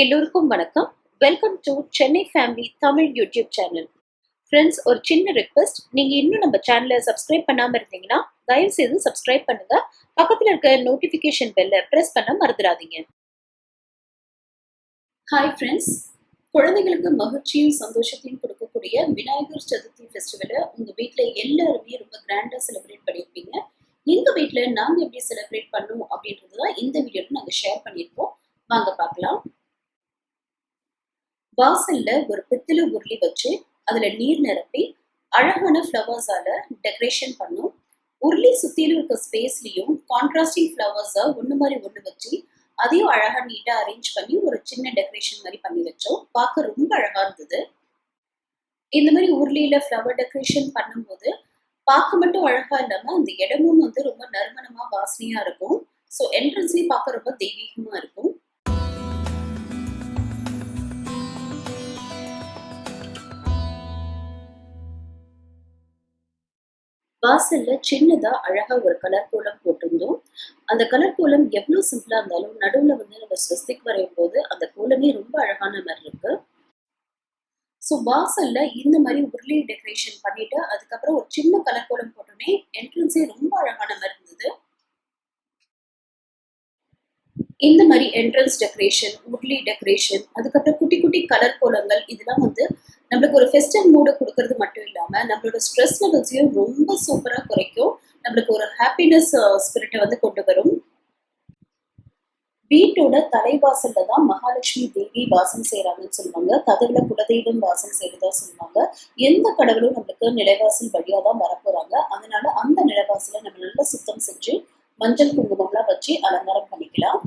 எல்லோருக்கும் வணக்கம். Welcome to Chennai family Tamil YouTube channel friends ஒரு சின்ன ரெக்வெஸ்ட் நீங்க இன்னும் நம்ம சேனலை சப்ஸ்கிரைப் பண்ணாமல் இருந்தீங்கன்னா தயவு செய்து சப்ஸ்கிரைப் பண்ணுங்க. பக்கத்துல இருக்க நோட்டிஃபிகேஷன் பெல்ல ப்ரெஸ் பண்ண மறந்துடாதீங்க. ஹாய் ஃப்ரெண்ட்ஸ் குழந்தைகளுக்கு மகிழ்ச்சியும் சந்தோஷத்தையும் கொடுக்கக்கூடிய விநாயகர் சதுர்த்தி ஃபெஸ்டிவலை உங்கள் வீட்டில் எல்லாருமே ரொம்ப கிராண்டாக செலிப்ரேட் பண்ணியிருப்பீங்க. எங்கள் வீட்டில் நாங்கள் எப்படி செலிப்ரேட் பண்ணோம் அப்படின்றது தான் இந்த வீடியோவில் நாங்கள் ஷேர் பண்ணியிருக்கோம். வாங்க பார்க்கலாம். வாசல்ல ஒரு பித்தளை உருளி வச்சு அதுல நீர் நிரப்பி அழகான ஃப்ளவர்ஸால டெக்கரேஷன் பண்ணோம். உருளி சுத்திலும் இருக்க ஸ்பேஸ்லயும் கான்ட்ராஸ்டிங் ஃப்ளவர்ஸை ஒண்ணு மாதிரி ஒண்ணு வச்சு அதையும் அழகா நீட்டா அரேஞ்ச் பண்ணி ஒரு சின்ன டெக்கரேஷன் மாதிரி பண்ணி வச்சோம். பார்க்க ரொம்ப அழகா இருந்தது. இந்த மாதிரி உருளியில ஃப்ளவர் டெக்கரேஷன் பண்ணும்போது பார்க்க மட்டும் அழகா இல்லாம அந்த இடமும் வந்து ரொம்ப நறுமணமா வாசனையா இருக்கும். ஸோ என்ட்ரன்ஸ்லயும் பார்க்க ரொம்ப தெய்வீகமா இருக்கும். வாசல்ல சின்னதா அழகா ஒரு கலர் கோலம் போட்டிருந்தோம். அந்த கலர் கோலம் எவ்வளவு சிம்பிளா இருந்தாலும் நடுவுல வந்து நம்ம ஸ்வஸ்திக் வரையும் போது அந்த கோலமே ரொம்ப அழகான மாதிரி இருக்கு. ஸோ வாசல்ல இந்த மாதிரி உருளி டெக்கரேஷன் பண்ணிட்டு அதுக்கப்புறம் ஒரு சின்ன கலர் கோலம் போட்டோன்னே என்ட்ரன்ஸே ரொம்ப அழகான மாதிரி இருந்தது. இந்த மாதிரி என்ட்ரன்ஸ் டெக்கரேஷன் உருளி டெக்கரேஷன் அதுக்கப்புறம் குட்டி குட்டி கலர் கோலங்கள் இதெல்லாம் வந்து நம்மளுக்கு ஒரு ஃபெஸ்டிவல் மூடு கொடுக்கறது மட்டும் இல்லாம நம்மளோட ஸ்ட்ரெஸ் லெவல்ஸையும் ரொம்ப சூப்பரா குறைக்கும். நம்மளுக்கு ஒரு ஹாப்பினஸ் ஸ்பிரிட்டை வந்து கொண்டு வரும். வீட்டோட தலைவாசல்ல தான் மகாலட்சுமி தேவி வாசம் செய்யறாங்கன்னு சொல்லுவாங்க. கதவுல குலதெய்வம் வாசம் செய்யறதா சொல்லுவாங்க. எந்த கடவுளும் நம்மளுக்கு நிலைவாசல் வழியா தான் வரப்போறாங்க. அதனால அந்த நிலைவாசல நம்ம நல்லா சுத்தம் செஞ்சு மஞ்சள் குங்குமம்லாம் வச்சு அலங்காரம் பண்ணிக்கலாம்.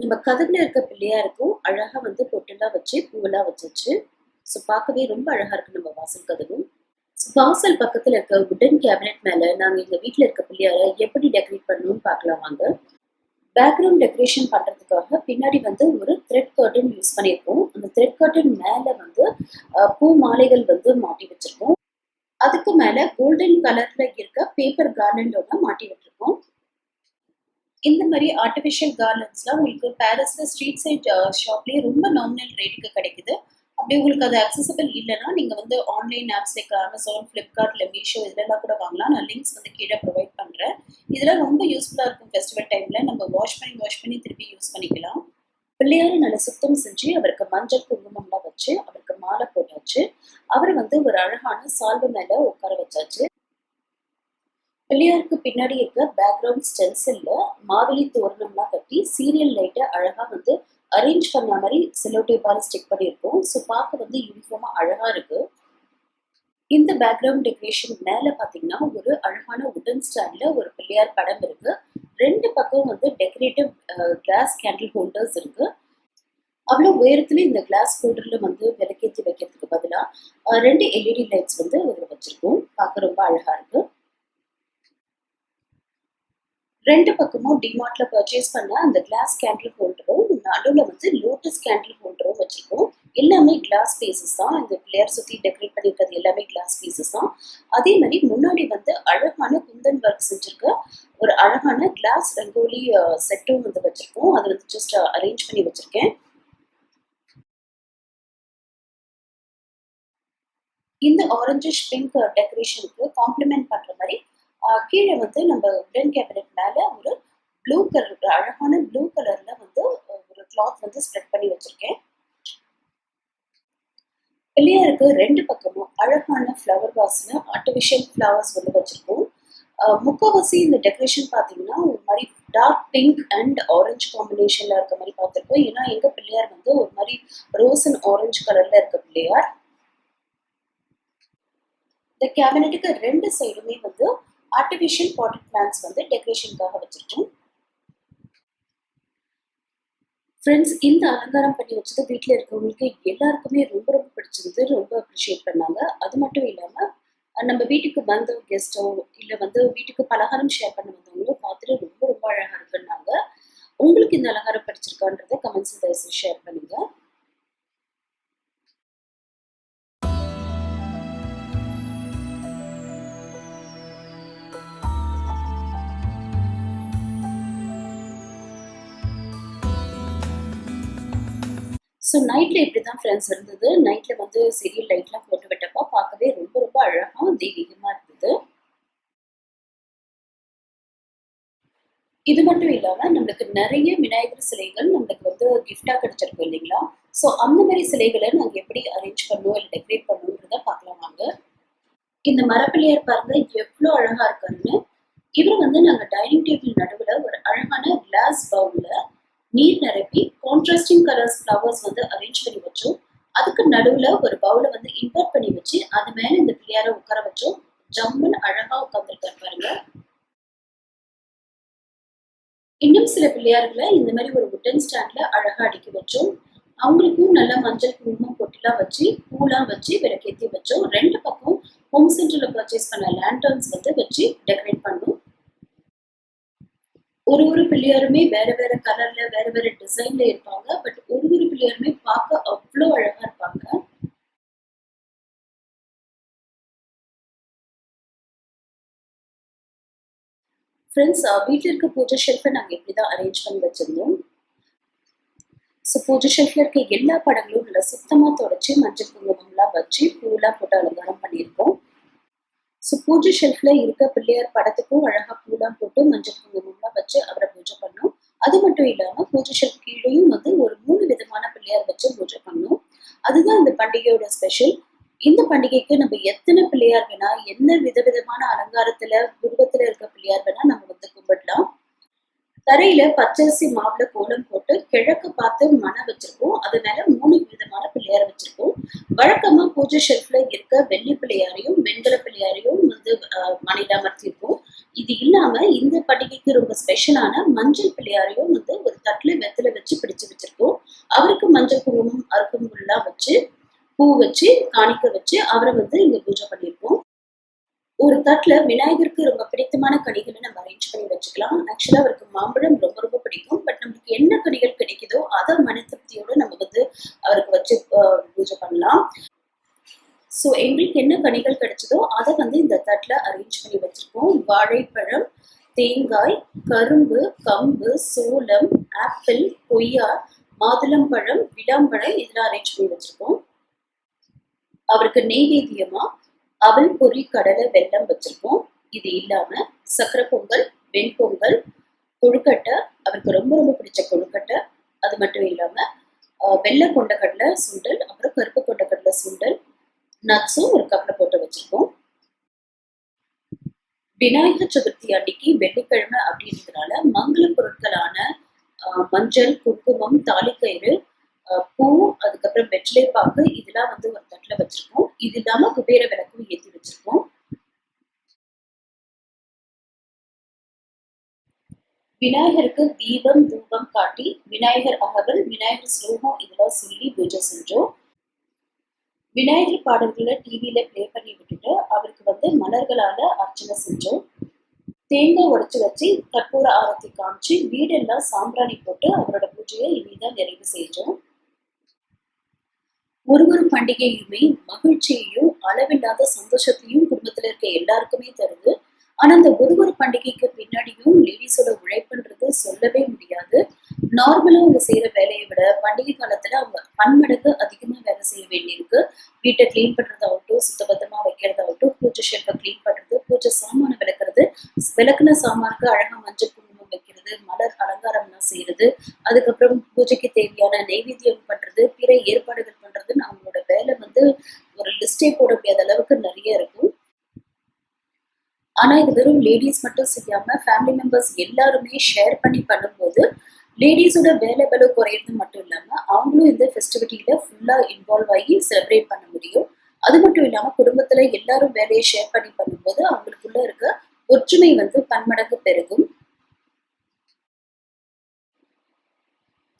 நம்ம கதவுல இருக்க பிள்ளையாருக்கும் அழகா வந்து பொட்டெல்லாம் வச்சு பூவெல்லாம் வச்சு ஸோ பார்க்கவே ரொம்ப அழகா இருக்கு நம்ம வாசல் கதவும் வாசல் பக்கத்துல இருக்க உடன் கேபினெட் மேல நாங்க எங்க வீட்டுல இருக்க பிள்ளையார எப்படி டெக்கரேட் பண்ணணும்னு பார்க்கலாம் வாங்க. பேக்ரவுண்ட் டெக்கரேஷன் பண்றதுக்காக பின்னாடி வந்து ஒரு த்ரெட் கர்டன் யூஸ் பண்ணியிருக்கோம். அந்த த்ரெட் கர்டன் மேல வந்து பூ மாலைகள் வந்து மாட்டி வச்சிருக்கோம். அதுக்கு மேல கோல்டன் கலர்ல இருக்க பேப்பர் கார்லண்டோட மாட்டி விட்டுருக்கோம் இந்த மாதிரி ஆர்டிஃபிஷியல் கார்லண்ட்ஸ்லாம் உங்களுக்கு பேரஸ்ல ஸ்ட்ரீட் சைட் ஷாப்லயே ரொம்ப நாமினல் ரேட்டுக்கு கிடைக்குது. அப்படி உங்களுக்கு அது அக்சசபிள் இல்லைன்னா நீங்கள் வந்து ஆன்லைன் ஆப்ஸ் லைக் அமேசான் ஃப்ளிப்கார்ட்ல மீஷோ இதெல்லாம் கூட வாங்கலாம். நான் லிங்க்ஸ் வந்து கீழே ப்ரொவைட் பண்ணுறேன் இதெல்லாம் ரொம்ப யூஸ்ஃபுல்லாக இருக்கும் ஃபெஸ்டிவல் டைமில் நம்ம வாஷ் பண்ணி வாஷ் பண்ணி திருப்பி யூஸ் பண்ணிக்கலாம். பிள்ளையார் நல்லா சுத்தம் செஞ்சு அவருக்கு மஞ்சள் குங்குமம்லாம் வச்சு அவருக்கு மாலை போட்டாச்சு. அவரை வந்து ஒரு அழகான சால்வு மேலே உட்கார வச்சாச்சு. பிள்ளையாருக்கு பின்னாடி இருக்க பேக்ரவுண்ட் ஸ்டென்சில்ல மாவிலி தோரணம்லாம் கட்டி சீரியல் லைட்டை அழகாக வந்து அரேஞ்ச் பண்ண மாதிரி செலோடேப்பால ஸ்டிக் பண்ணியிருக்கோம். ஸோ பார்க்க வந்து யூனிஃபார்மா அழகா இருக்கு. இந்த பேக்ரவுண்ட் டெக்கரேஷன் மேல பாத்தீங்கன்னா ஒரு அழகான உடன் ஸ்டாண்ட்ல ஒரு பிள்ளையார் படம் இருக்குது ரெண்டு பக்கம் வந்து டெக்கரேட்டிவ் கிளாஸ் கேண்டில் ஹோல்டர்ஸ் இருக்கு. அவ்வளோ உயரத்துல இந்த கிளாஸ் ஹோல்டரில் வந்து விளக்கேற்றி வைக்கிறதுக்கு பதிலாக ரெண்டு எல்இடி லைட்ஸ் வந்து அதில் வச்சிருக்கோம். பார்க்க ரொம்ப அழகா இருக்கு. ரெண்டு பக்கமும் டிமார்ட்ல பர்ச்சேஸ் பண்ண அந்த கிளாஸ் கேண்டில் ஹோல்டரும் நடுவில் வந்து லோட்டஸ் கேண்டில் ஹோல்டரும் வச்சிருக்கோம். எல்லாமே கிளாஸ் பீசஸ் தான். இந்த பிளேயர் சுற்றி டெக்கரேட் பண்ணியிருக்கிறது எல்லாமே கிளாஸ் பீசஸ் தான். அதே மாதிரி முன்னாடி வந்து அழகான குந்தன் ஒர்க் செஞ்சிருக்க ஒரு அழகான கிளாஸ் ரங்கோலி செட்டும் வந்து வச்சிருக்கோம். அதை வந்து ஜஸ்ட் அரேஞ்ச் பண்ணி வச்சிருக்கேன். இந்த ஆரஞ்சிஷ் பிங்க் டெக்கரேஷனுக்கு காம்ப்ளிமெண்ட் பண்ற மாதிரி கீழே வந்து நம்ம உடன் கேபினட் மேல ஒரு ப்ளூ கலர் அழகான ப்ளூ கலர்ல வந்து ஒரு கிளாத் வந்து ஸ்ப்ரெட் பண்ணி வச்சிருக்கேன். பிள்ளையாருக்கு ரெண்டு பக்கமும் அழகான ஃப்ளவர் வாஸ்ல ஆர்டிஃபிஷியல் ஃப்ளவர்ஸ் வந்து வச்சிருக்கோம். முக்கவாசி இந்த டெக்கரேஷன் பார்த்தீங்கன்னா ஒரு மாதிரி டார்க் பிங்க் அண்ட் ஆரஞ்சு காம்பினேஷன்ல இருக்க மாதிரி பார்த்துருக்கோம் ஏன்னா எங்க பிள்ளையார் வந்து ஒரு மாதிரி ரோஸ் அண்ட் ஆரஞ்சு கலர்ல இருக்க பிள்ளையார். இந்த கேபினட்டுக்கு ரெண்டு சைடுமே வந்து ஆர்டிஃபிஷியல் பாட்டட் பிளான்ஸ் வந்து டெக்கரேஷனுக்காக வச்சிருக்கோம். ஃப்ரெண்ட்ஸ் இந்த அலங்காரம் பண்ணி வச்சது வீட்டில் இருக்கிறவங்களுக்கு எல்லாருக்குமே ரொம்ப ரொம்ப பிடிச்சிருந்து ரொம்ப அப்ரிஷியேட் பண்ணாங்க. அது மட்டும் இல்லாமல் நம்ம வீட்டுக்கு வந்த கெஸ்ட்டோ இல்லை வந்து வீட்டுக்கு பலகாரம் ஷேர் பண்ண வந்தவங்களும் பார்த்துட்டு ரொம்ப ரொம்ப அழகாக இருக்குன்னாங்க உங்களுக்கு இந்த அலங்காரம் பிடிச்சிருக்கான்றதை கமெண்ட்ஸ் தயவுசெய்து ஷேர் ஸோ நைட்டில் இப்படி தான் ஃப்ரெண்ட்ஸ் இருந்தது. நைட்ல வந்து சீரியல் லைட்லாம் போட்டு விட்டப்போ பார்க்கவே ரொம்ப ரொம்ப அழகா தெய்வீகமா இருந்தது. இது மட்டும் இல்லாமல் நம்மளுக்கு நிறைய விநாயகர் சிலைகள் நம்மளுக்கு வந்து கிஃப்டாக கிடைச்சிருக்கும் இல்லைங்களா? ஸோ அந்த மாதிரி சிலைகளை நாங்கள் எப்படி அரேஞ்ச் பண்ணோம் இல்லை டெக்கரேட் பண்ணோன்றத பார்க்கலாம் வாங்க. இந்த மரப்பிள்ளையார் பாருங்க எவ்வளோ அழகா இருக்காருன்னு. இவர் வந்து நாங்கள் டைனிங் டேபிள் நடுவுல ஒரு அழகான கிளாஸ் பவுலில் நீர் நிரப்பி இன்ட்ரெஸ்டிங் கலர்ஸ் ஃப்ளவர்ஸ் வந்து அரேஞ்ச் பண்ணி வச்சோம். அதுக்கு நடுவுல ஒரு பவுலை வந்து இம்போர்ட் பண்ணி வச்சு அது மேல இந்த பிள்ளையார உட்கார வச்சோம். ஜம்முன்னு அழகா உட்காந்துருக்காரு பாருங்க. இன்னும் சில பிள்ளையார்களை இந்த மாதிரி ஒரு உட்டன் ஸ்டாண்ட்ல அழகா அடுக்கி வச்சோம். அவங்களுக்கும் நல்ல மஞ்சள் குங்குமம் பொட்டிலாம் வச்சு பூலாம் வச்சு விளக்கேற்றி வச்சோம். ரெண்டு பக்கம் ஹோம் சென்டர்ல பர்ச்சேஸ் பண்ண லேண்டர்ன்ஸ் வந்து வச்சு டெக்கரேட் ஒரு ஒரு பிள்ளையாருமே வேற வேற கலர்ல வேற வேற டிசைன்ல இருப்பாங்க. பட் ஒரு ஒரு பிள்ளையாருமே பார்க்க அவ்வளோ அழகா இருப்பாங்க. ஃப்ரெண்ட்ஸ் வீட்டில் இருக்க பூஜை ஷெல்ஃபை நாங்கள் இப்படி தான் அரேஞ்ச் பண்ணி வச்சிருந்தோம். ஸோ பூஜை ஷெல்ஃபில் இருக்க எல்லா படங்களும் நல்லா சுத்தமாக தொடச்சி மஞ்சள் குங்குமம்லாம் வச்சு பூலாம் போட்டு அலங்காரம் பண்ணியிருக்கோம். ஸோ பூஜை ஷெல்ஃப்ல இருக்க பிள்ளையார் படத்துக்கும் அழகா பூலாம் போட்டு மஞ்சள் குங்குமம்லாம் வச்சு அவரை பூஜை பண்ணோம். அது மட்டும் இல்லாம பூஜை ஷெல்ஃப் கீழேயும் வந்து ஒரு மூணு விதமான பிள்ளையார் வச்சு பூஜை பண்ணோம். அதுதான் இந்த பண்டிகையோட ஸ்பெஷல் இந்த பண்டிகைக்கு நம்ம எத்தனை பிள்ளையார் வேணா என்ன விதவிதமான அலங்காரத்துல உருவத்துல இருக்க பிள்ளையார் வேணா நம்ம வந்து கும்பிடலாம். தரையில பச்சரிசி மாவுல கோலம் போட்டு கிழக்கு பார்த்து மன வச்சிருக்கோம். அது மேல மூணு விதமான பிள்ளையார வச்சிருக்கோம். வழக்கமா பூஜை ஷெல்ஃப்ல இருக்க வெள்ளி பிள்ளையாரையும் வெண்கல பிள்ளையாரையும் வந்து மனையில அமர்த்திருக்கோம் இது இல்லாம இந்த பண்டிகைக்கு ரொம்ப ஸ்பெஷலான மஞ்சள் பிள்ளையாரையும் வந்து ஒரு தட்டுல வெத்தலை வச்சு பிடிச்சு வச்சிருக்கோம். அவருக்கு மஞ்சள் குங்குமம் அருகம்புல்லாம் வச்சு பூ வச்சு காணிக்க வச்சு அவரை வந்து இங்க பூஜை பண்ணியிருக்கோம் ஒரு தட்டுல விநாயகருக்கு ரொம்ப பிடித்தமான கனிகளை நம்ம அரேஞ்ச் பண்ணி வச்சுக்கலாம். ஆக்சுவலா அவருக்கு மாம்பழம் ரொம்ப ரொம்ப பிடிக்கும். பட் நமக்கு என்ன கனிகள் கிடைக்குதோ அதை மன திருப்தியோட நம்ம வந்து அவருக்கு வச்சு பூஜை பண்ணலாம். ஸோ எங்களுக்கு என்ன கனிகள் கிடைச்சதோ அதை வந்து இந்த தட்டில் அரேஞ்ச் பண்ணி வச்சிருக்கோம். வாழைப்பழம் தேங்காய் கரும்பு கம்பு சோளம் ஆப்பிள் கொய்யா மாதுளம்பழம் விளாம்பழம் இதெல்லாம் அரேஞ்ச் பண்ணி வச்சிருக்கோம். அவருக்கு நெய்வேத்தியமாக அவல் பொறி கடலை வெல்லம் வச்சிருக்கோம் இது இல்லாம சக்கரை பொங்கல் வெண்பொங்கல் கொழுக்கட்டை அவருக்கு ரொம்ப ரொம்ப பிடிச்ச கொழுக்கட்டை. அது மட்டும் இல்லாம வெள்ளை கொண்டக்கடலை சுண்டல் அப்புறம் கருப்பு கொண்டக்கடலை சுண்டல் நட்ஸும் ஒரு கப்ல போட்டு வச்சிருக்கோம் விநாயகர் சதுர்த்தி அன்னைக்கு வெள்ளிக்கிழமை அப்படின்றதுனால மங்கள பொருட்களான மஞ்சள் குங்குமம் தாலிக்கயிறு பூ அதுக்கப்புறம் வெற்றிலை பாக்கு இதெல்லாம் வந்து ஒரு தட்டுல வச்சிருக்கோம். இது இல்லாம குபேர விளக்கும் ஏற்றி வச்சிருக்கோம். விநாயகருக்கு தீபம் தூபம் காட்டி விநாயகர் அகவல் விநாயகர் ஸ்லோகம் இதெல்லாம் சொல்லி பூஜை செஞ்சோம். விநாயகர் பாடல்களை டிவியில பிளே பண்ணி விட்டுட்டு அவருக்கு வந்து மலர்களால அர்ச்சனை செஞ்சோம். தேங்காய் உடைச்சு வச்சு கற்பூர ஆரத்தி காமிச்சு வீடெல்லாம் சாம்பிராணி போட்டு அவரோட பூஜையை இனிதான் நிறைவு செஞ்சோம் ஒரு ஒரு பண்டிகையுமே மகிழ்ச்சியையும் அளவில்லாத சந்தோஷத்தையும் குடும்பத்துல இருக்க எல்லாருக்குமே தருது. ஆனா அந்த ஒரு ஒரு பண்டிகைக்கு பின்னாடியும் லேடிஸோட உழைப்புன்றது சொல்லவே முடியாது. நார்மலா அவங்க செய்யற வேலையை விட பண்டிகை காலத்துல அவங்க பன்மடங்கு அதிகமா வேலை செய்ய வேண்டியிருக்கு. வீட்டை கிளீன் பண்றதாகட்டும் சுத்தபத்தமா வைக்கிறதாகட்டும் பூஜை ஷெல்ஃபை கிளீன் பண்றது பூஜை சாமான விளக்குறது விளக்குன சாமானுக்கு அழகா மஞ்சள் குங்குமம் வைக்கிறது மலர் அலங்காரம்லாம் செய்யறது அதுக்கப்புறம் பூஜைக்கு தேவையான நைவேத்தியம் பண்றது பிற ஏற்பாடுகள் வேலை வந்து ஒரு லிஸ்டே போட முடியாத அளவுக்கு நிறைய இருக்கும். ஆனா இது வெறும் லேடிஸ் மட்டும் செய்யாம ஃபேமிலி மெம்பர்ஸ் எல்லாருமே ஷேர் பண்ணி பண்ணும்போது லேடிஸோட வேலை பலு குறையிறது மட்டும் இல்லாம அவங்களும் இந்த ஃபெஸ்டிவிட்டியில ஃபுல்லா இன்வால்வ் ஆகி செலிப்ரேட் பண்ண முடியும். அது மட்டும் இல்லாம குடும்பத்துல எல்லாரும் வேலையை ஷேர் பண்ணி பண்ணும்போது அவங்களுக்குள்ள இருக்க ஒற்றுமை வந்து பன்மடங்கு பெருகும்.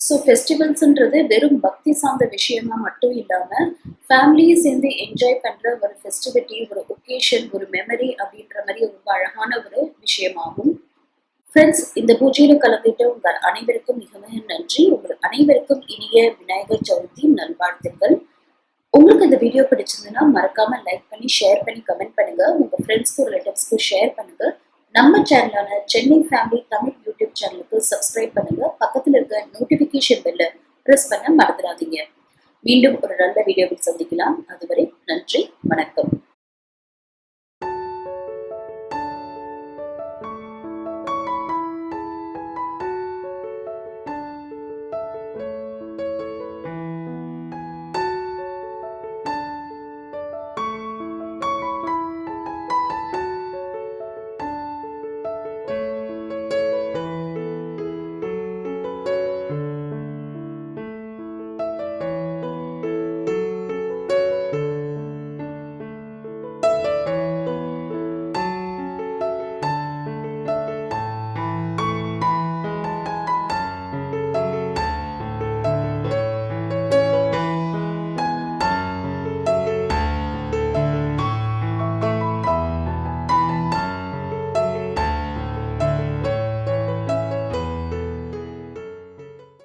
ஸோ ஃபெஸ்டிவல்ஸ்ன்றது வெறும் பக்தி சார்ந்த விஷயமா மட்டும் இல்லாமல் ஃபேமிலியை சேர்ந்து என்ஜாய் பண்ணுற ஒரு ஃபெஸ்டிவிட்டி ஒரு ஒகேஷன் ஒரு மெமரி அப்படின்ற மாதிரி ரொம்ப அழகான ஒரு விஷயமாகும். ஃப்ரெண்ட்ஸ் இந்த பூஜையில் கலந்துட்டு உங்கள் அனைவருக்கும் மிக மிக நன்றி. உங்கள் அனைவருக்கும் இனிய விநாயகர் சதுர்த்தி நல்வாழ்த்துக்கள். உங்களுக்கு இந்த வீடியோ பிடிச்சிருந்ததுன்னா மறக்காம லைக் பண்ணி ஷேர் பண்ணி கமெண்ட் பண்ணுங்க. உங்க ஃப்ரெண்ட்ஸ்க்கு ரிலேட்டிவ்ஸ்க்கு ஷேர் பண்ணுங்க. நம்ம சேனலான சென்னை ஃபேமிலி தமிழ் யூடியூப் சேனலுக்கு சப்ஸ்கிரைப் பண்ணுங்க. பக்கத்துல இருக்க நோட்டிபிகேஷன் பெல்ல ப்ரெஸ் பண்ண மறந்துடாதீங்க. மீண்டும் ஒரு நல்ல வீடியோவில் சந்திக்கலாம். அதுவரை நன்றி வணக்கம்.